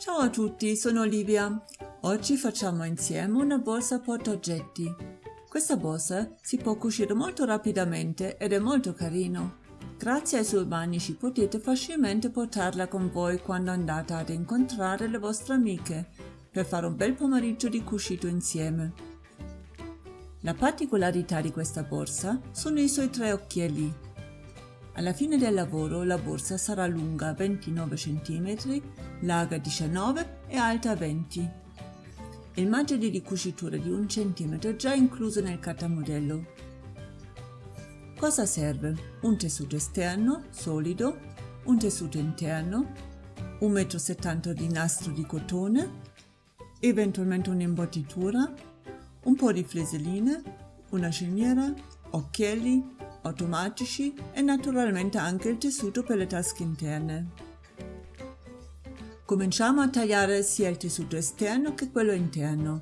Ciao a tutti, sono Olivia. Oggi facciamo insieme una borsa portaoggetti. Questa borsa si può cucire molto rapidamente ed è molto carino. Grazie ai suoi manici potete facilmente portarla con voi quando andate ad incontrare le vostre amiche per fare un bel pomeriggio di cucito insieme. La particolarità di questa borsa sono i suoi tre occhielli alla fine del lavoro la borsa sarà lunga 29 cm, larga 19 e alta 20. Il margine di cucitura di 1 cm già incluso nel catamodello. Cosa serve? Un tessuto esterno, solido, un tessuto interno, 1,70 m di nastro di cotone, eventualmente un'imbottitura, un po' di fleseline, una sceniera, occhielli, automatici e naturalmente anche il tessuto per le tasche interne. Cominciamo a tagliare sia il tessuto esterno che quello interno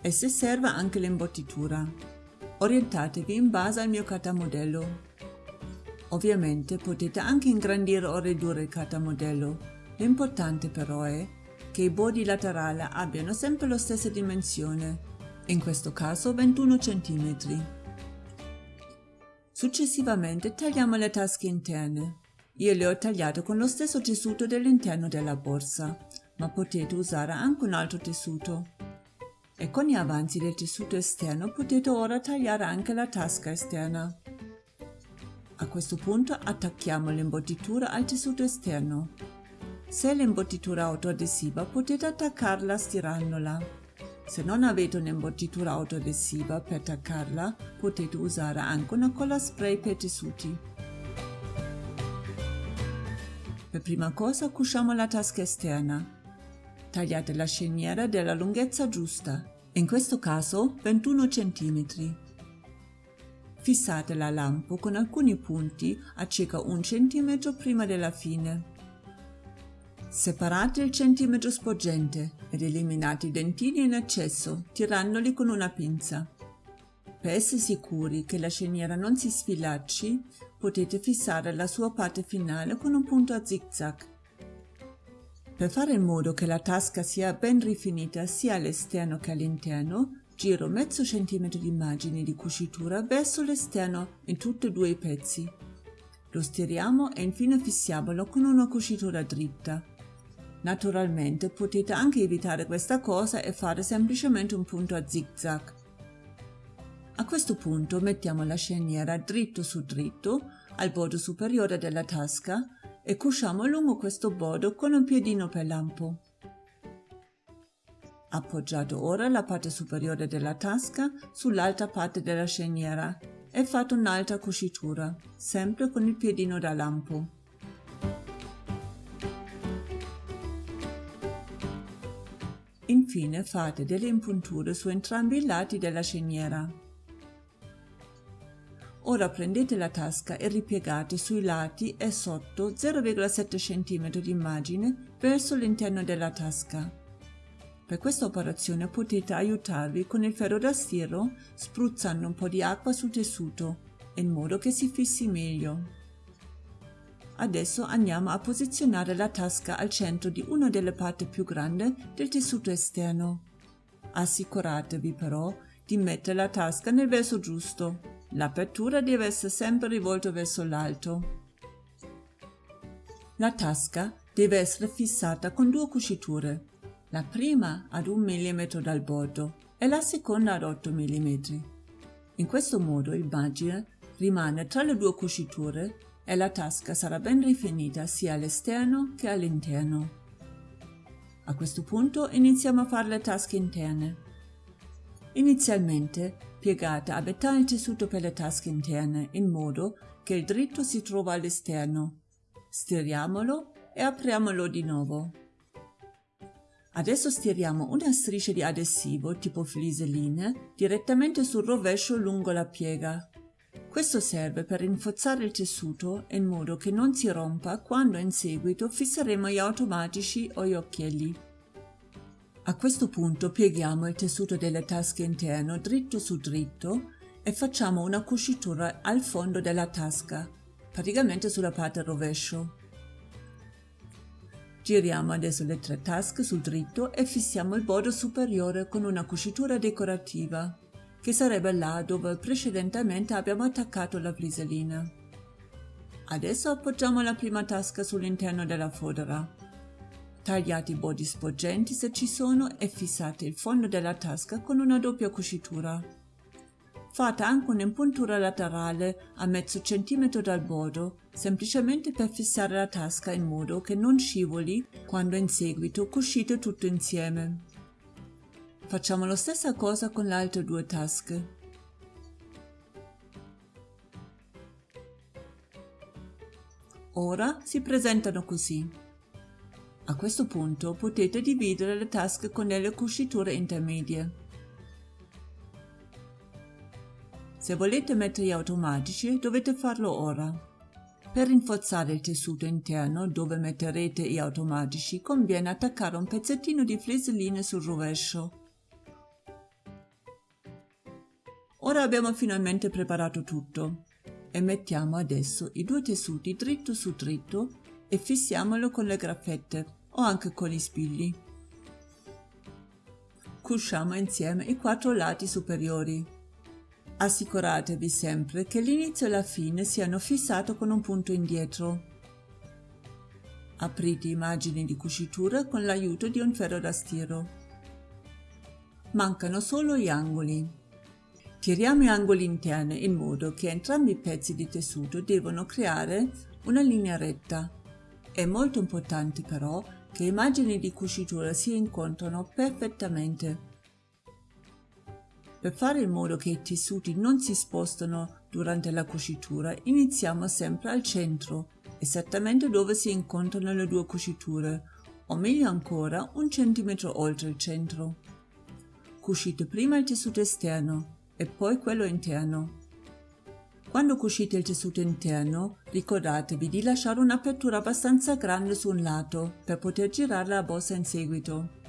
e se serve anche l'imbottitura. Orientatevi in base al mio catamodello. Ovviamente potete anche ingrandire o ridurre il catamodello. L'importante però è che i bordi laterali abbiano sempre la stessa dimensione, in questo caso 21 cm. Successivamente tagliamo le tasche interne. Io le ho tagliate con lo stesso tessuto dell'interno della borsa, ma potete usare anche un altro tessuto. E con gli avanzi del tessuto esterno potete ora tagliare anche la tasca esterna. A questo punto attacchiamo l'imbottitura al tessuto esterno. Se l'imbottitura autoadesiva potete attaccarla stirandola. Se non avete un'imbottitura autoadesiva per attaccarla, potete usare anche una colla spray per tessuti. Per prima cosa cuciamo la tasca esterna. Tagliate la sceniera della lunghezza giusta, in questo caso 21 cm. Fissate la lampo con alcuni punti a circa un cm prima della fine. Separate il centimetro sporgente ed eliminate i dentini in eccesso tirandoli con una pinza. Per essere sicuri che la sceniera non si sfilacci, potete fissare la sua parte finale con un punto a zigzag. Per fare in modo che la tasca sia ben rifinita sia all'esterno che all'interno, giro mezzo centimetro di margine di cucitura verso l'esterno in tutti e due i pezzi. Lo stiriamo e infine fissiamolo con una cucitura dritta. Naturalmente potete anche evitare questa cosa e fare semplicemente un punto a zigzag. A questo punto mettiamo la sceniera dritto su dritto al bordo superiore della tasca e cuciamo lungo questo bordo con un piedino per lampo. Appoggiato ora la parte superiore della tasca sull'alta parte della sceniera e fate un'altra cucitura, sempre con il piedino da lampo. Infine fate delle impunture su entrambi i lati della sceniera. Ora prendete la tasca e ripiegate sui lati e sotto 0,7 cm di immagine verso l'interno della tasca. Per questa operazione potete aiutarvi con il ferro da stiro spruzzando un po' di acqua sul tessuto, in modo che si fissi meglio. Adesso andiamo a posizionare la tasca al centro di una delle parti più grandi del tessuto esterno. Assicuratevi però di mettere la tasca nel verso giusto. L'apertura deve essere sempre rivolta verso l'alto. La tasca deve essere fissata con due cuciture, la prima ad 1 mm dal bordo e la seconda ad 8 mm. In questo modo il margine rimane tra le due cuciture e la tasca sarà ben rifinita sia all'esterno che all'interno. A questo punto iniziamo a fare le tasche interne. Inizialmente piegate a metà il tessuto per le tasche interne in modo che il dritto si trova all'esterno. Stiriamolo e apriamolo di nuovo. Adesso stiriamo una striscia di adesivo tipo fliseline direttamente sul rovescio lungo la piega questo serve per rinforzare il tessuto in modo che non si rompa quando in seguito fisseremo gli automatici o gli occhielli. A questo punto pieghiamo il tessuto delle tasche interno dritto su dritto e facciamo una cucitura al fondo della tasca, praticamente sulla parte rovescio. Giriamo adesso le tre tasche sul dritto e fissiamo il bordo superiore con una cucitura decorativa, che sarebbe là dove precedentemente abbiamo attaccato la pliselina. Adesso appoggiamo la prima tasca sull'interno della fodera. Tagliate i bordi sporgenti se ci sono e fissate il fondo della tasca con una doppia cucitura. Fate anche un'impuntura laterale a mezzo centimetro dal bordo, semplicemente per fissare la tasca in modo che non scivoli quando in seguito cucite tutto insieme. Facciamo la stessa cosa con le altre due tasche. Ora si presentano così. A questo punto potete dividere le tasche con delle cuciture intermedie. Se volete mettere gli automatici dovete farlo ora. Per rinforzare il tessuto interno dove metterete gli automatici conviene attaccare un pezzettino di fleseline sul rovescio. Ora abbiamo finalmente preparato tutto e mettiamo adesso i due tessuti dritto su dritto e fissiamolo con le graffette o anche con gli spilli. Cusciamo insieme i quattro lati superiori. Assicuratevi sempre che l'inizio e la fine siano fissati con un punto indietro. Aprite immagini di cucitura con l'aiuto di un ferro da stiro. Mancano solo gli angoli. Tiriamo gli angoli interni in modo che entrambi i pezzi di tessuto devono creare una linea retta. È molto importante però che immagini di cucitura si incontrano perfettamente per fare in modo che i tessuti non si spostano durante la cucitura, iniziamo sempre al centro, esattamente dove si incontrano le due cuciture, o meglio ancora un centimetro oltre il centro. Cucite prima il tessuto esterno e poi quello interno. Quando cucite il tessuto interno, ricordatevi di lasciare un'apertura abbastanza grande su un lato per poter girare la borsa in seguito.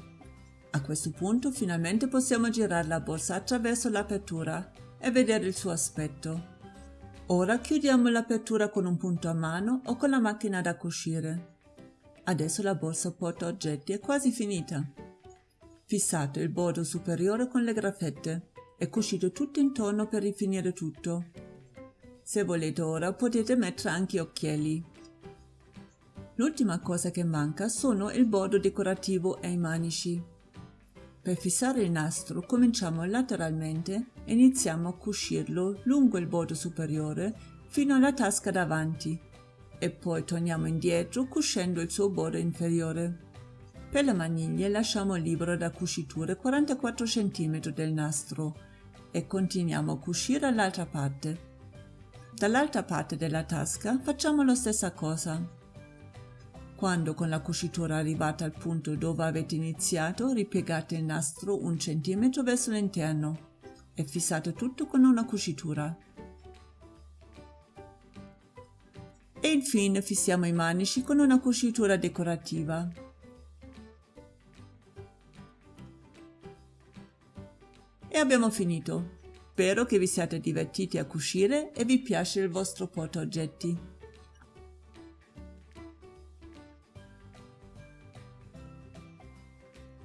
A questo punto finalmente possiamo girare la borsa attraverso l'apertura e vedere il suo aspetto. Ora chiudiamo l'apertura con un punto a mano o con la macchina da cucire. Adesso la borsa porta oggetti è quasi finita. Fissate il bordo superiore con le graffette e cucite tutto intorno per rifinire tutto. Se volete ora potete mettere anche occhiali. L'ultima cosa che manca sono il bordo decorativo e i manici. Per fissare il nastro cominciamo lateralmente e iniziamo a cucirlo lungo il bordo superiore fino alla tasca davanti e poi torniamo indietro cucendo il suo bordo inferiore. Per le maniglie lasciamo libero da cuciture 44 cm del nastro e continuiamo a cucire l'altra parte. Dall'altra parte della tasca facciamo la stessa cosa. Quando con la cucitura arrivata al punto dove avete iniziato, ripiegate il nastro un centimetro verso l'interno e fissate tutto con una cucitura. E infine fissiamo i manici con una cucitura decorativa. E abbiamo finito. Spero che vi siate divertiti a cucire e vi piace il vostro portaoggetti.